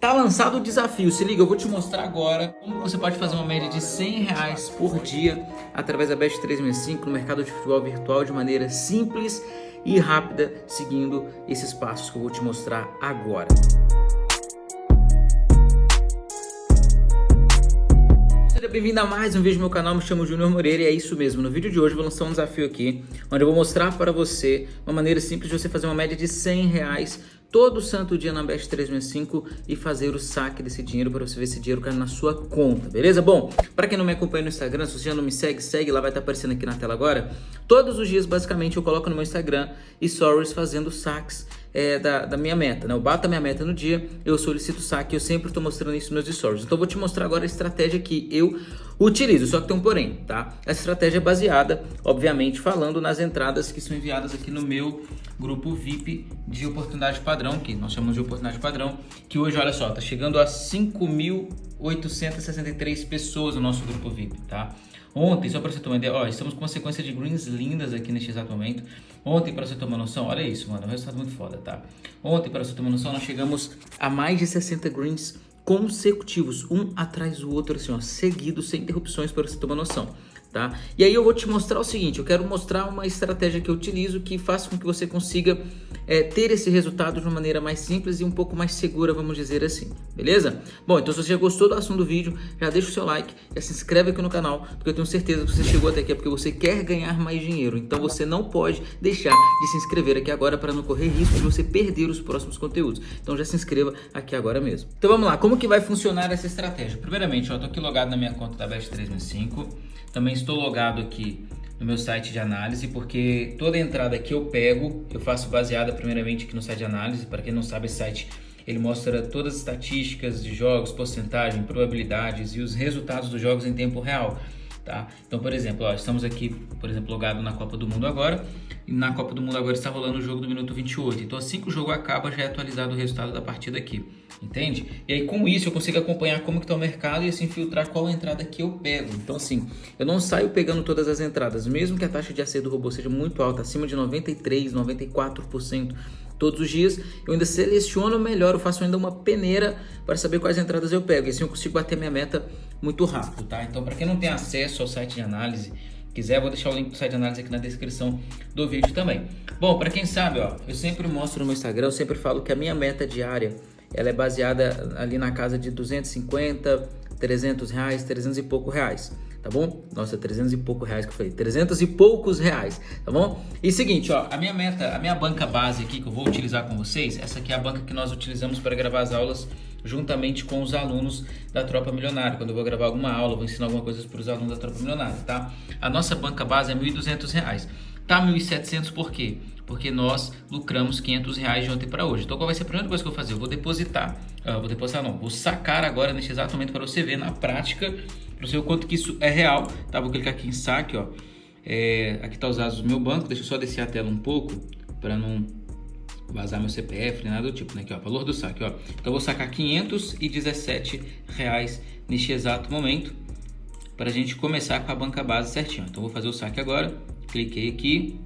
Tá lançado o desafio, se liga, eu vou te mostrar agora como você pode fazer uma média de 100 reais por dia através da Best 365 no mercado de futebol virtual de maneira simples e rápida, seguindo esses passos que eu vou te mostrar agora. Seja bem-vindo a mais um vídeo do meu canal, me chamo Júnior Moreira e é isso mesmo, no vídeo de hoje eu vou lançar um desafio aqui, onde eu vou mostrar para você uma maneira simples de você fazer uma média de 100 reais todo santo dia na Best 365 e fazer o saque desse dinheiro para você ver esse dinheiro cair na sua conta, beleza? Bom, para quem não me acompanha no Instagram, se você já não me segue, segue lá, vai estar aparecendo aqui na tela agora. Todos os dias, basicamente, eu coloco no meu Instagram stories fazendo saques é, da, da, minha meta, né? Eu bato a minha meta no dia, eu solicito saque, eu sempre estou mostrando isso nos stories. Então eu vou te mostrar agora a estratégia que eu utilizo, só que tem um porém, tá? Essa estratégia é baseada, obviamente, falando nas entradas que são enviadas aqui no meu grupo VIP de oportunidade padrão, que nós chamamos de oportunidade padrão, que hoje, olha só, tá chegando a 5.863 pessoas no nosso grupo VIP, tá? Ontem, só para você uma ideia, ó, estamos com uma sequência de greens lindas aqui neste exato momento. Ontem, para você uma noção, olha isso, mano, é um resultado muito foda, tá? Ontem, para você uma noção, nós chegamos a mais de 60 greens consecutivos, um atrás do outro, assim, ó, seguidos, sem interrupções, para você uma noção tá? E aí eu vou te mostrar o seguinte, eu quero mostrar uma estratégia que eu utilizo que faça com que você consiga é, ter esse resultado de uma maneira mais simples e um pouco mais segura, vamos dizer assim, beleza? Bom, então se você já gostou do assunto do vídeo, já deixa o seu like, já se inscreve aqui no canal, porque eu tenho certeza que você chegou até aqui é porque você quer ganhar mais dinheiro, então você não pode deixar de se inscrever aqui agora para não correr risco de você perder os próximos conteúdos. Então já se inscreva aqui agora mesmo. Então vamos lá, como que vai funcionar essa estratégia? Primeiramente, eu tô aqui logado na minha conta da Best 365, também estou logado aqui no meu site de análise, porque toda entrada que eu pego, eu faço baseada primeiramente aqui no site de análise. Para quem não sabe, esse site ele mostra todas as estatísticas de jogos, porcentagem, probabilidades e os resultados dos jogos em tempo real. Tá? Então, por exemplo, ó, estamos aqui, por exemplo, logado na Copa do Mundo agora, e na Copa do Mundo agora está rolando o jogo do minuto 28. Então, assim que o jogo acaba, já é atualizado o resultado da partida aqui entende? E aí com isso eu consigo acompanhar como que está o mercado e assim filtrar qual entrada que eu pego. Então assim, eu não saio pegando todas as entradas, mesmo que a taxa de acerto do robô seja muito alta, acima de 93, 94% todos os dias, eu ainda seleciono melhor, eu faço ainda uma peneira para saber quais entradas eu pego. E assim eu consigo bater minha meta muito rápido, tá? Então para quem não tem acesso ao site de análise, quiser, vou deixar o link do site de análise aqui na descrição do vídeo também. Bom, para quem sabe, ó, eu sempre mostro no meu Instagram, eu sempre falo que a minha meta diária ela é baseada ali na casa de 250, 300 reais, 300 e pouco reais, tá bom? Nossa, 300 e pouco reais que eu falei, 300 e poucos reais, tá bom? E seguinte, ó, a minha meta, a minha banca base aqui que eu vou utilizar com vocês, essa aqui é a banca que nós utilizamos para gravar as aulas juntamente com os alunos da Tropa Milionária. Quando eu vou gravar alguma aula, vou ensinar alguma coisa para os alunos da Tropa Milionária, tá? A nossa banca base é R$ 1.200. Tá 1.700 por quê? Porque nós lucramos 500 reais de ontem para hoje. Então qual vai ser a primeira coisa que eu vou fazer? Eu vou depositar, uh, vou depositar não, vou sacar agora neste exato momento para você ver na prática, para você o quanto que isso é real. Tá, vou clicar aqui em saque, ó. É, aqui tá os dados do meu banco, deixa eu só descer a tela um pouco para não vazar meu CPF, nem nada do tipo, né? Aqui, ó, valor do saque, ó. Então eu vou sacar 517 reais neste exato momento para a gente começar com a banca base certinho. Então vou fazer o saque agora cliquei aqui,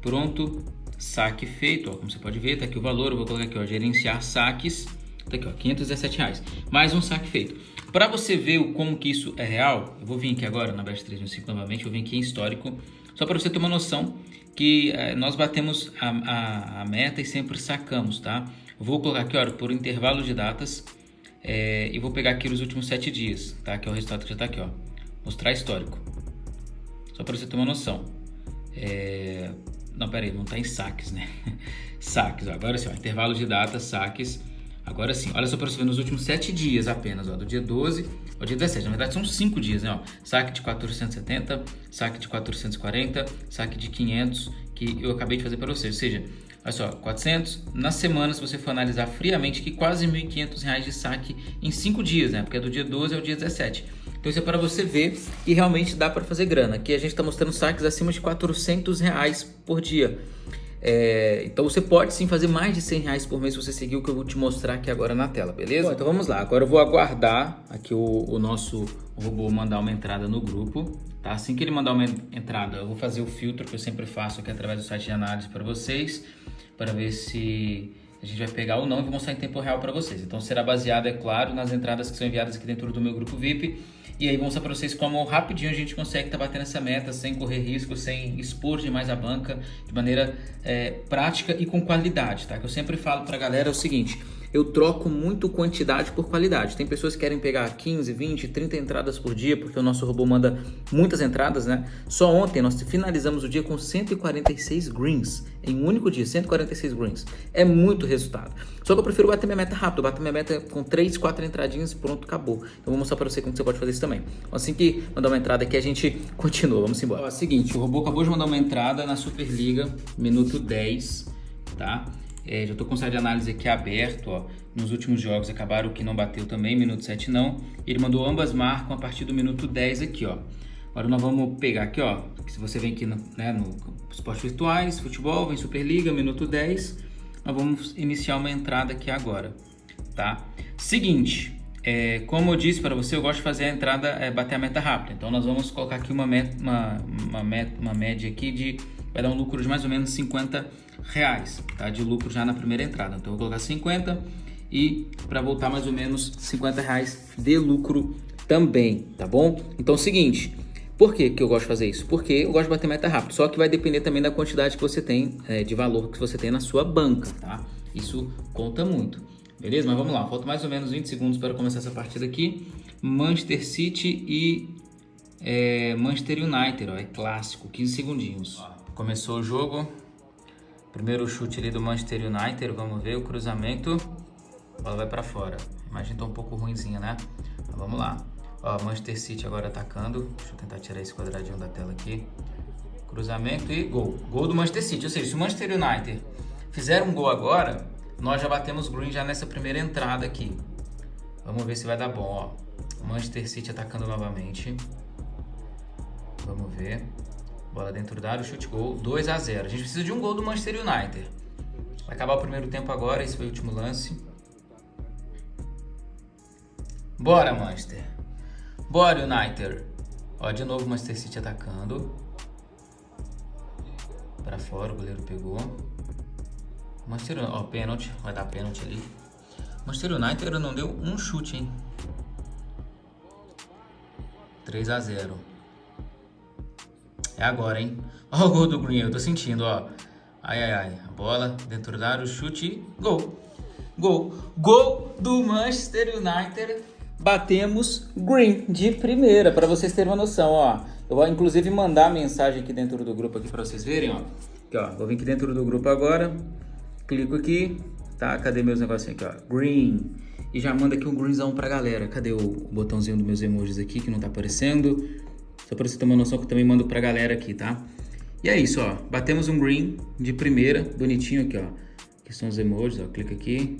pronto, saque feito, ó, como você pode ver, tá aqui o valor, eu vou colocar aqui, ó, gerenciar saques, tá aqui, ó, 517 reais, mais um saque feito. Para você ver o como que isso é real, eu vou vir aqui agora na Best 365 novamente, eu vim aqui em histórico, só para você ter uma noção que é, nós batemos a, a, a, meta e sempre sacamos, tá? Vou colocar aqui, ó, por intervalo de datas, é, e vou pegar aqui os últimos 7 dias, tá? Que é o resultado que já tá aqui, ó, mostrar histórico. Só para você ter uma noção. É... Não, peraí, não está em saques, né? saques, ó. agora sim, ó, intervalo de data, saques. Agora sim, olha só para você ver nos últimos 7 dias apenas, ó, do dia 12 ao dia 17. Na verdade são 5 dias, né? Ó. Saque de 470, saque de 440, saque de 500, que eu acabei de fazer para você. Ou seja, olha só, 400. Na semana, se você for analisar friamente, que quase R$ 1.500 de saque em 5 dias, né? Porque é do dia 12 ao dia 17. Então isso é para você ver que realmente dá para fazer grana. Aqui a gente está mostrando saques acima de 400 reais por dia. É, então você pode sim fazer mais de 100 reais por mês se você seguir o que eu vou te mostrar aqui agora na tela, beleza? Bom, então vamos lá, agora eu vou aguardar aqui o, o nosso robô mandar uma entrada no grupo, tá? Assim que ele mandar uma entrada, eu vou fazer o filtro que eu sempre faço aqui através do site de análise para vocês, para ver se a gente vai pegar ou não e vou mostrar em tempo real para vocês. Então será baseado, é claro, nas entradas que são enviadas aqui dentro do meu grupo VIP. E aí vou mostrar para vocês como rapidinho a gente consegue estar tá batendo essa meta sem correr risco, sem expor demais a banca, de maneira é, prática e com qualidade, tá? Que eu sempre falo para a galera é o seguinte, eu troco muito quantidade por qualidade. Tem pessoas que querem pegar 15, 20, 30 entradas por dia, porque o nosso robô manda muitas entradas, né? Só ontem nós finalizamos o dia com 146 greens, em um único dia, 146 greens. É muito resultado. Só que eu prefiro bater minha meta rápido, bater minha meta com 3, 4 entradinhas e pronto, acabou. Então vou mostrar para você como você pode fazer isso também. Assim que mandar uma entrada aqui, a gente continua, vamos embora. Ó, seguinte, o robô acabou de mandar uma entrada na Superliga, minuto 10, tá? É, já estou com o site de análise aqui aberto, ó. Nos últimos jogos acabaram que não bateu também, minuto 7 não. Ele mandou ambas marcam a partir do minuto 10 aqui, ó. Agora nós vamos pegar aqui, ó. Se você vem aqui no, né, no virtuais, futebol, vem Superliga, minuto 10. Nós vamos iniciar uma entrada aqui agora, tá? Seguinte, é, como eu disse para você, eu gosto de fazer a entrada, é, bater a meta rápida. Então nós vamos colocar aqui uma, meta, uma, uma, meta, uma média aqui de, vai dar um lucro de mais ou menos 50 reais tá? de lucro já na primeira entrada. Então eu vou colocar 50 e para voltar mais ou menos 50 reais de lucro também, tá bom? Então é o seguinte, por que, que eu gosto de fazer isso? Porque eu gosto de bater meta rápido, só que vai depender também da quantidade que você tem, é, de valor que você tem na sua banca, tá? Isso conta muito, beleza? Mas vamos lá, falta mais ou menos 20 segundos para começar essa partida aqui. Manchester City e é, Manchester United, ó, é clássico, 15 segundinhos. Começou o jogo, Primeiro chute ali do Manchester United, vamos ver o cruzamento. A bola vai para fora. A imagem tá um pouco ruimzinha, né? Mas vamos lá. Ó, Manchester City agora atacando. Deixa eu tentar tirar esse quadradinho da tela aqui. Cruzamento e gol. Gol do Manchester City. Ou seja, se o Manchester United fizer um gol agora, nós já batemos green já nessa primeira entrada aqui. Vamos ver se vai dar bom, ó. Manchester City atacando novamente. Vamos ver. Bola dentro da área, chute gol, 2 a 0 A gente precisa de um gol do Manchester United. Vai acabar o primeiro tempo agora, esse foi o último lance. Bora, Manchester. Bora, United. Ó, de novo o Manchester City atacando. Para fora, o goleiro pegou. Manchester United, ó, pênalti. Vai dar pênalti ali. Manchester United não deu um chute, hein? 3 a 0 é agora, hein? Ó o gol do Green, eu tô sentindo, ó. Ai, ai, ai. A bola dentro da área, o chute, gol. Gol. Gol do Manchester United. Batemos Green de primeira, para vocês terem uma noção, ó. Eu vou inclusive mandar mensagem aqui dentro do grupo aqui para vocês verem, ó. Aqui, ó. Vou vir aqui dentro do grupo agora. Clico aqui, tá? Cadê meus negocinhos aqui, ó? Green. E já manda aqui um greenzão pra galera. Cadê o botãozinho dos meus emojis aqui que não tá aparecendo? Só para você ter uma noção que eu também mando pra galera aqui, tá? E é isso, ó. Batemos um green de primeira, bonitinho aqui, ó. Aqui são os emojis, ó. Clica aqui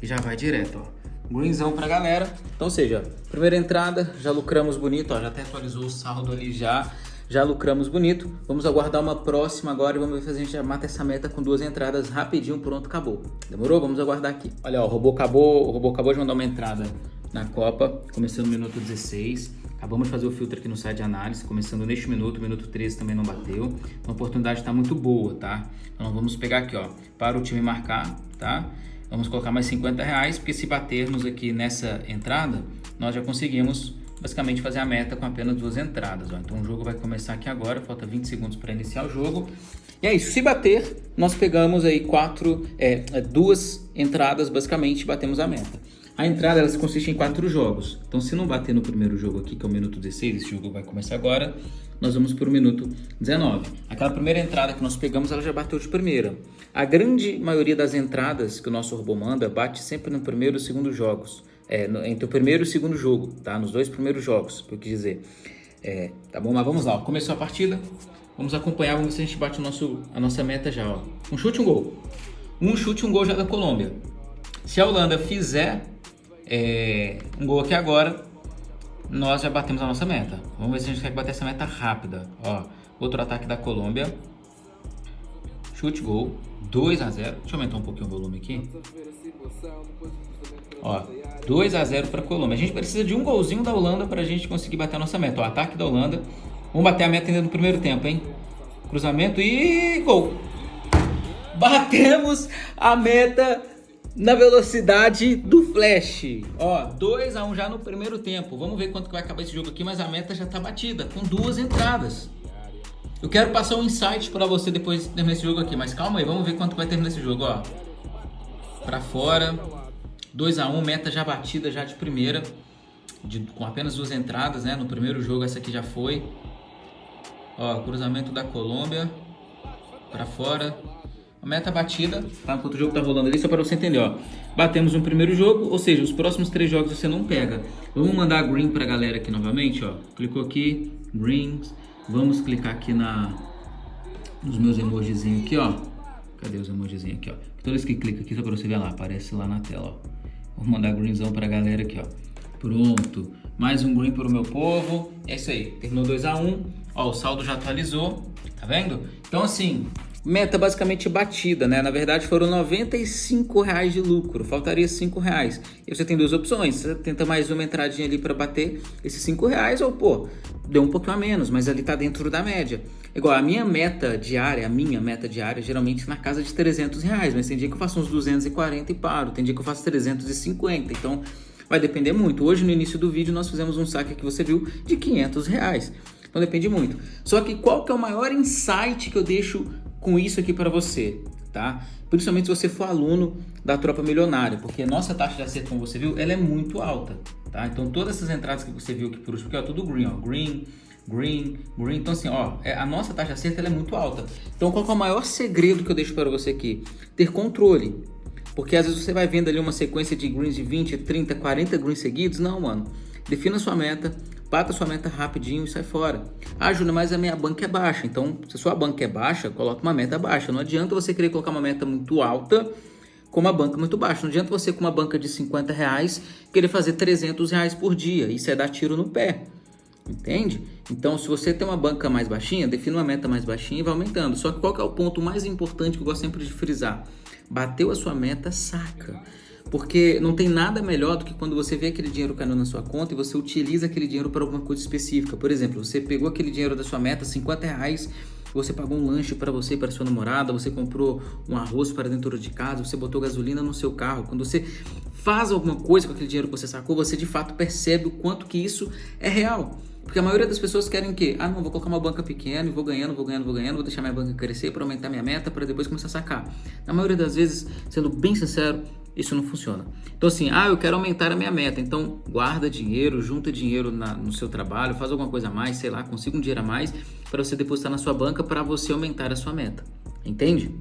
e já vai direto, ó. Greenzão pra galera. Então, seja, primeira entrada, já lucramos bonito, ó. Já até atualizou o saldo ali já. Já lucramos bonito. Vamos aguardar uma próxima agora e vamos ver se a gente já mata essa meta com duas entradas rapidinho. Pronto, acabou. Demorou? Vamos aguardar aqui. Olha, ó, o robô acabou, o robô acabou de mandar uma entrada na Copa, começando no minuto 16. Acabamos de fazer o filtro aqui no site de análise, começando neste minuto, minuto 13 também não bateu. Então a oportunidade está muito boa, tá? Então vamos pegar aqui, ó, para o time marcar, tá? Vamos colocar mais 50 reais, porque se batermos aqui nessa entrada, nós já conseguimos basicamente fazer a meta com apenas duas entradas. Ó. Então o jogo vai começar aqui agora, falta 20 segundos para iniciar o jogo. E é isso, se bater, nós pegamos aí quatro, é, duas entradas basicamente batemos a meta. A entrada ela consiste em quatro jogos. Então, se não bater no primeiro jogo aqui, que é o minuto 16, esse jogo vai começar agora, nós vamos para o minuto 19. Aquela primeira entrada que nós pegamos, ela já bateu de primeira. A grande maioria das entradas que o nosso robô manda bate sempre no primeiro e segundo jogos. É, no, entre o primeiro e o segundo jogo, tá? Nos dois primeiros jogos, que eu quis dizer. É, tá bom? Mas vamos lá, começou a partida. Vamos acompanhar, vamos ver se a gente bate o nosso, a nossa meta já, ó. Um chute, um gol. Um chute, um gol já da Colômbia. Se a Holanda fizer é, um gol aqui agora, nós já batemos a nossa meta. Vamos ver se a gente quer bater essa meta rápida. Ó, outro ataque da Colômbia. Chute gol, 2 a 0. Deixa eu aumentar um pouquinho o volume aqui. Ó, 2 a 0 para a Colômbia. A gente precisa de um golzinho da Holanda para a gente conseguir bater a nossa meta. Ó, ataque da Holanda. Vamos bater a meta ainda no primeiro tempo, hein? Cruzamento e gol. batemos a meta na velocidade do flash. Ó, 2 a 1 um já no primeiro tempo. Vamos ver quanto que vai acabar esse jogo aqui, mas a meta já tá batida, com duas entradas. Eu quero passar um insight para você depois de terminar esse jogo aqui, mas calma aí, vamos ver quanto vai terminar esse jogo, ó. Pra fora, 2 a 1 um, meta já batida já de primeira, de, com apenas duas entradas, né? No primeiro jogo essa aqui já foi. Ó, cruzamento da Colômbia, para fora, a meta batida, tá? Enquanto o jogo tá rolando ali, só para você entender, ó. Batemos um primeiro jogo, ou seja, os próximos três jogos você não pega. Vamos mandar green pra galera aqui novamente, ó. Clicou aqui, greens. Vamos clicar aqui na nos meus emojizinhos aqui, ó. Cadê os emojizinhos aqui, ó? Toda vez que clica aqui, só para você ver lá, aparece lá na tela, ó. Vou mandar greenzão pra galera aqui, ó. Pronto. Mais um green pro meu povo. É isso aí. Terminou 2x1. Um. Ó, o saldo já atualizou. Tá vendo? Então, assim, Meta basicamente batida, né? Na verdade foram 95 reais de lucro, faltaria 5 reais. E você tem duas opções, você tenta mais uma entradinha ali para bater esses 5 reais ou pô, deu um pouquinho a menos, mas ali tá dentro da média. Igual a minha meta diária, a minha meta diária, geralmente na casa de 300 reais, mas tem dia que eu faço uns 240 e paro, tem dia que eu faço 350, então vai depender muito. Hoje no início do vídeo nós fizemos um saque que você viu de 500 reais. Então depende muito. Só que qual que é o maior insight que eu deixo com isso aqui para você, tá? Principalmente se você for aluno da Tropa Milionária, porque a nossa taxa de acerto, como você viu, ela é muito alta, tá? Então todas essas entradas que você viu aqui por último, porque é tudo green, ó, green, green, green. Então assim, ó, é, a nossa taxa de acerto é muito alta. Então qual é o maior segredo que eu deixo para você aqui? Ter controle. Porque às vezes você vai vendo ali uma sequência de greens de 20, 30, 40 greens seguidos. Não, mano. Defina sua meta, bata sua meta rapidinho e sai fora. Ah, Júnior, mas a minha banca é baixa. Então, se a sua banca é baixa, coloca uma meta baixa. Não adianta você querer colocar uma meta muito alta com uma banca muito baixa. Não adianta você com uma banca de 50 reais querer fazer 300 reais por dia. Isso é dar tiro no pé. Entende? Então, se você tem uma banca mais baixinha, defina uma meta mais baixinha e vai aumentando. Só que qual que é o ponto mais importante que eu gosto sempre de frisar? Bateu a sua meta, saca. Porque não tem nada melhor do que quando você vê aquele dinheiro caindo na sua conta e você utiliza aquele dinheiro para alguma coisa específica. Por exemplo, você pegou aquele dinheiro da sua meta, 50 reais, você pagou um lanche para você e para sua namorada, você comprou um arroz para dentro de casa, você botou gasolina no seu carro. Quando você faz alguma coisa com aquele dinheiro que você sacou, você de fato percebe o quanto que isso é real. Porque a maioria das pessoas querem o quê? Ah, não, vou colocar uma banca pequena e vou ganhando, vou ganhando, vou ganhando, vou deixar minha banca crescer para aumentar minha meta para depois começar a sacar. Na maioria das vezes, sendo bem sincero, isso não funciona. Então assim, ah, eu quero aumentar a minha meta, então guarda dinheiro, junta dinheiro na, no seu trabalho, faz alguma coisa a mais, sei lá, consiga um dinheiro a mais para você depositar na sua banca para você aumentar a sua meta. Entende?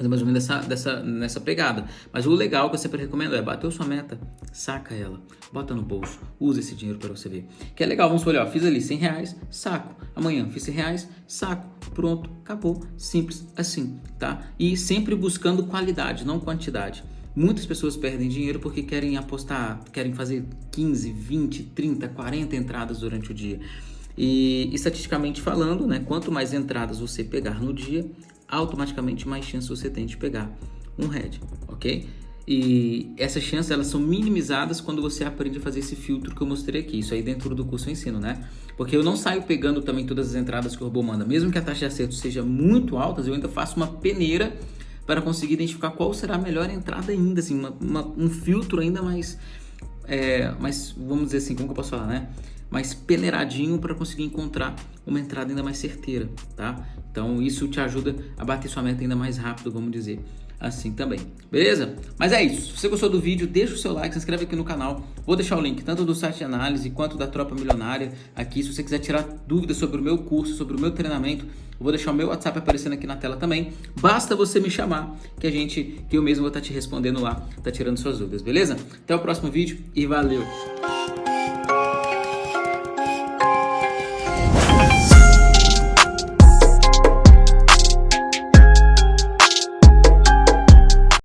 Mas é mais ou menos dessa, dessa, nessa pegada. Mas o legal que eu sempre recomendo é bateu sua meta, saca ela, bota no bolso, usa esse dinheiro para você ver. Que é legal, vamos olhar, fiz ali 100 reais, saco. Amanhã fiz 100 reais, saco. Pronto, acabou. Simples assim, tá? E sempre buscando qualidade, não quantidade. Muitas pessoas perdem dinheiro porque querem apostar, querem fazer 15, 20, 30, 40 entradas durante o dia. E estatisticamente falando, né, quanto mais entradas você pegar no dia, automaticamente mais chance você tem de pegar um head, ok? E essas chances elas são minimizadas quando você aprende a fazer esse filtro que eu mostrei aqui. Isso aí dentro do curso eu ensino, né? Porque eu não saio pegando também todas as entradas que o robô manda. Mesmo que a taxa de acerto seja muito alta, eu ainda faço uma peneira para conseguir identificar qual será a melhor entrada ainda, assim, uma, uma, um filtro ainda mais, é, mais, vamos dizer assim, como que eu posso falar, né? Mais peneiradinho para conseguir encontrar uma entrada ainda mais certeira, tá? Então isso te ajuda a bater sua meta ainda mais rápido, vamos dizer assim também, beleza? Mas é isso, se você gostou do vídeo, deixa o seu like, se inscreve aqui no canal, vou deixar o link tanto do site de análise quanto da Tropa Milionária aqui, se você quiser tirar dúvidas sobre o meu curso, sobre o meu treinamento, vou deixar o meu WhatsApp aparecendo aqui na tela também, basta você me chamar que a gente, que eu mesmo vou estar te respondendo lá, tá tirando suas dúvidas, beleza? Até o próximo vídeo e valeu!